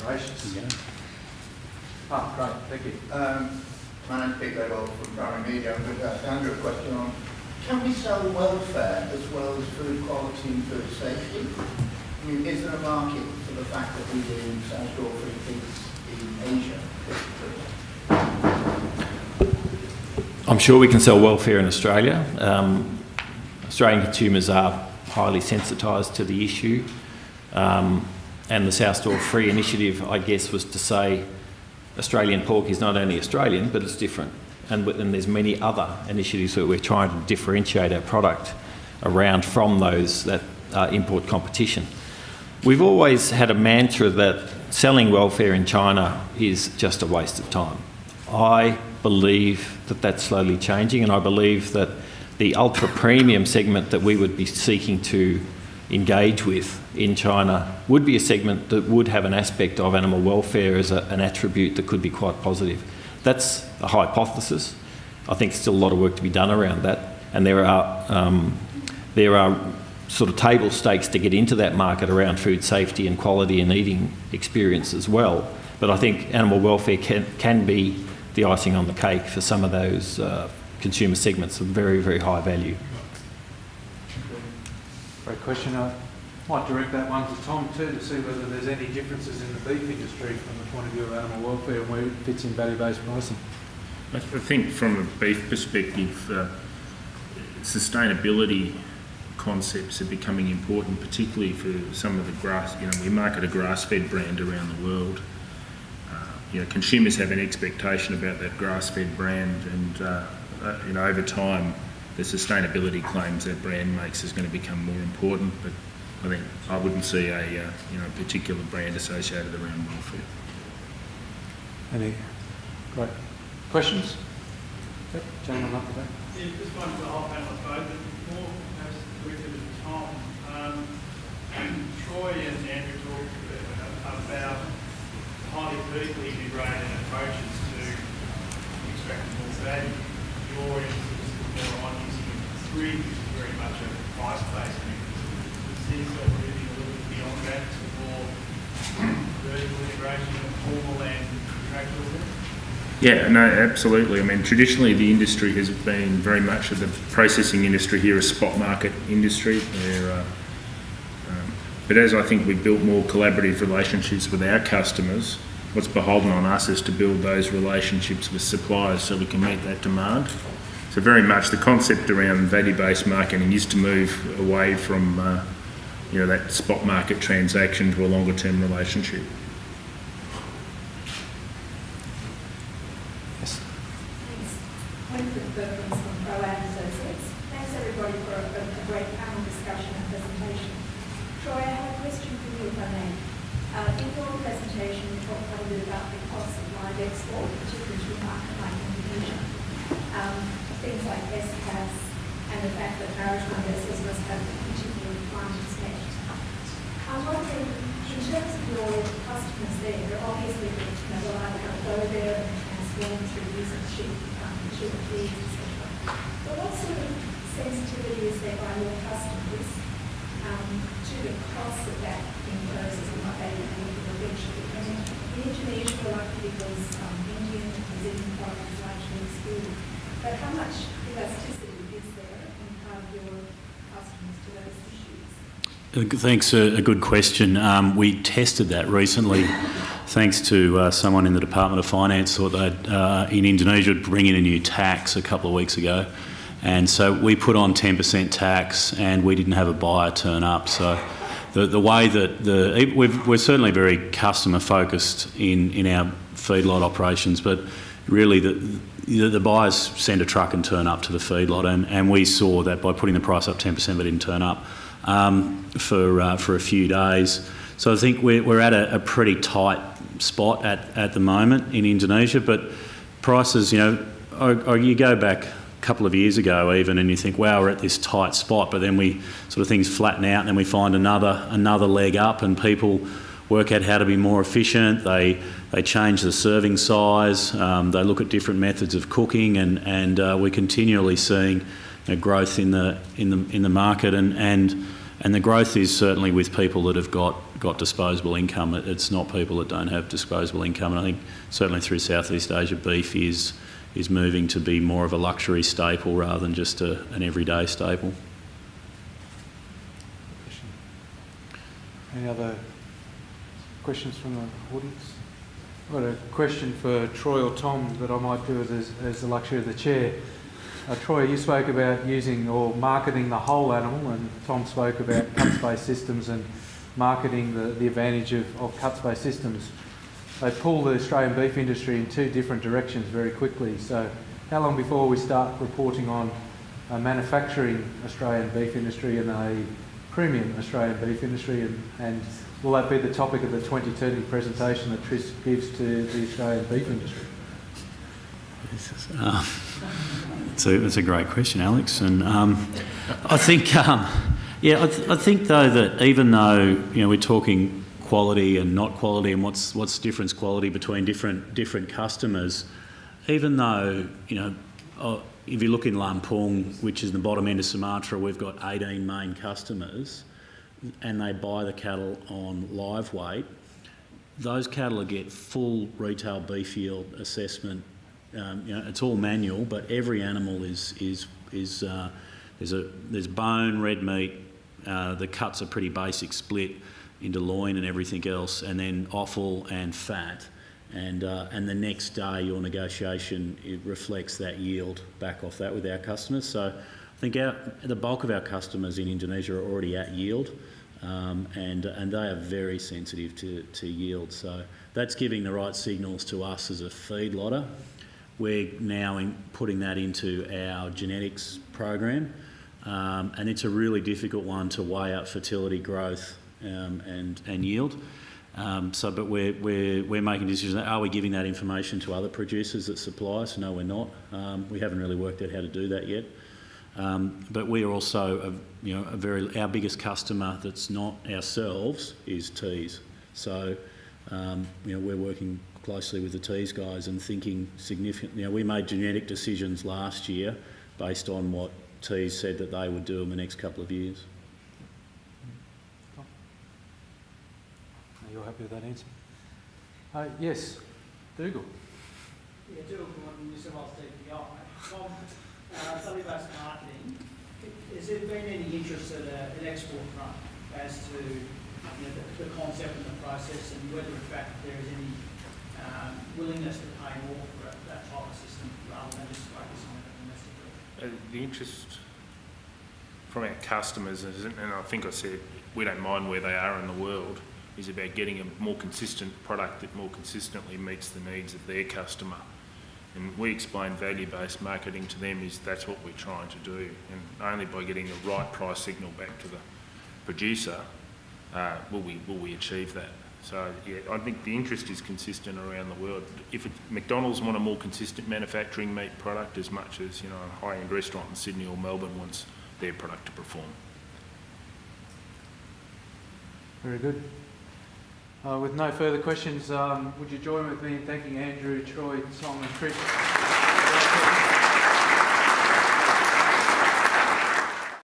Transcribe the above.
Gracious. Ah, great, thank you. Um, my name's Pete Ledwell from Primary Media. I'm going to ask Andrew a question on, can we sell welfare as well as food quality and food safety? I mean, is there a market for the fact that we do sow stall free pigs in Asia? I'm sure we can sell welfare in Australia. Um, Australian consumers are highly sensitised to the issue. Um, and the Sow Stall Free initiative, I guess, was to say Australian pork is not only Australian, but it's different. And, and there's many other initiatives that we're trying to differentiate our product around from those that uh, import competition. We've always had a mantra that selling welfare in China is just a waste of time. I believe that that's slowly changing, and I believe that the ultra premium segment that we would be seeking to engage with in China would be a segment that would have an aspect of animal welfare as a, an attribute that could be quite positive. That's a hypothesis. I think there's still a lot of work to be done around that, and there are um, there are sort of table stakes to get into that market around food safety and quality and eating experience as well. But I think animal welfare can can be the icing on the cake for some of those uh, consumer segments of very very high value. Great question. Might direct that one to Tom too to see whether there's any differences in the beef industry from the point of view of animal welfare and where it fits in value-based pricing. I think from a beef perspective, uh, sustainability concepts are becoming important, particularly for some of the grass. You know, we market a grass-fed brand around the world. Uh, you know, consumers have an expectation about that grass-fed brand, and uh, uh, you know, over time, the sustainability claims that brand makes is going to become more important. But I think I wouldn't see a uh, you know particular brand associated around welfare. Any great questions? Yep, gentleman up there. Yeah, this one's a whole panel, I suppose, but more perhaps directed at Tom. Um, Troy and Andrew talked about highly vertically integrated approaches to extracting more value. Your emphasis is more on using grid, which is very much a price-based yourself moving a little bit beyond that to more vertical integration of formal and contractual work? Yeah, no, absolutely. I mean, traditionally the industry has been very much of the processing industry here, a spot market industry. Where, uh, um, but as I think we've built more collaborative relationships with our customers, what's beholden on us is to build those relationships with suppliers so we can meet that demand. So very much the concept around value-based marketing is to move away from, uh, you know, that spot market transaction to a longer-term relationship. Yes. Thanks. Winfred Perkins from ProAd Associates. Thanks everybody for a, a great panel discussion and presentation. Troy, I have a question for you if I may. Uh, in your presentation, you talked a little bit about the cost of live export, particularly to a market like Indonesia. Um, things like ESCAS and the fact that maritime vessels must have particular requirements met. I'm wondering, in terms of your customers there, they're obviously, you know, they'll either go there and transform through cheap, um, cheap feeds, etc. But what sort of sensitivity is there by your customers um, to the cost that that imposes and what they will eventually? I mean, in Indonesia, we're lucky because um, Indian and Brazilian product is largely excluded. But how much elasticity is there in part of issues? Uh, Thanks, a, good question. Um, we tested that recently, thanks to uh, someone in the Department of Finance thought that uh, in Indonesia would bring in a new tax a couple of weeks ago, and so we put on 10% tax, and we didn't have a buyer turn up. So the the way that the we've, we're certainly very customer focused in in our feedlot operations, but really the the, buyers send a truck and turn up to the feedlot, and, and we saw that by putting the price up 10%, they didn't turn up um, for uh, for a few days. So I think we're, we're at a, a pretty tight spot at, at the moment in Indonesia, but prices, you know, or, or you go back a couple of years ago even and you think, wow, we're at this tight spot, but then we sort of things flatten out and then we find another another leg up and people work out how to be more efficient. They they change the serving size. Um, they look at different methods of cooking, and and uh, we're continually seeing growth in the in the in the market, and and and the growth is certainly with people that have got got disposable income. It- It's not people that don't have disposable income. And I think certainly through Southeast Asia, beef is is moving to be more of a luxury staple rather than just a, an everyday staple. Any other questions from the audience? I've got a question for Troy or Tom that I might do as, as the luxury of the chair. Uh, Troy, you spoke about using or marketing the whole animal, and Tom spoke about cuts-based systems and marketing the, the advantage of, of cuts-based systems. They pull the Australian beef industry in two different directions very quickly. So, how long before we start reporting on a manufacturing Australian beef industry and a premium Australian beef industry, and, and will that be the topic of the 2030 presentation that Tris gives to the Australian beef industry? Uh, it's, a, it's a great question, Alex. And um, I think, um, yeah, I, th- I think though that even though you know we're talking quality and not quality, and what's what's difference quality between different different customers, even though you know. Uh, if you look in Lampung, which is the bottom end of Sumatra, we've got 18 main customers and they buy the cattle on live weight. Those cattle get full retail beef yield assessment um, you know, it's all manual, but every animal is is is uh, there's a there's bone, red meat. Uh, the cuts are pretty basic, split into loin and everything else, and then offal and fat. And uh, and the next day, your negotiation it reflects that yield back off that with our customers. So I think our, the bulk of our customers in Indonesia are already at yield. Um, and and they are very sensitive to, to yield. So that's giving the right signals to us as a feedlotter we're now in putting that into our genetics program, um, and it's a really difficult one to weigh up fertility, growth, um, and and yield. Um, so, but we're, we're, we're making decisions. Are we giving that information to other producers that supply us? No, we're not. Um, we haven't really worked out how to do that yet. Um, but we are also, a, you know, a very our biggest customer that's not ourselves is Tees. So, um, you know, we're working closely with the Tees guys and thinking significantly. You know, we made genetic decisions last year based on what Tees said that they would do in the next couple of years. Are you happy with that answer? Uh, yes, Dougal. Yeah, Dougal from New South Wales DPI. From uh, value-based marketing, has there been any interest at a- an export front as to you know, the, the concept and the process and whether in fact there is any um, willingness to pay more for that, that type of system rather than just focus on it domestically? Uh, the interest from our customers, is- and I think I said we don't mind where they are in the world, is about getting a more consistent product that more consistently meets the needs of their customer. And we explain value-based marketing to them is that's what we're trying to do. And only by getting the right price signal back to the producer uh, will we will we achieve that. So yeah, I think the interest is consistent around the world. If McDonald's want a more consistent manufacturing meat product as much as you know a high-end restaurant in Sydney or Melbourne wants their product to perform. Very good. Uh, with no further questions, um, would you join with me in thanking Andrew, Troy, Simon, and Chris?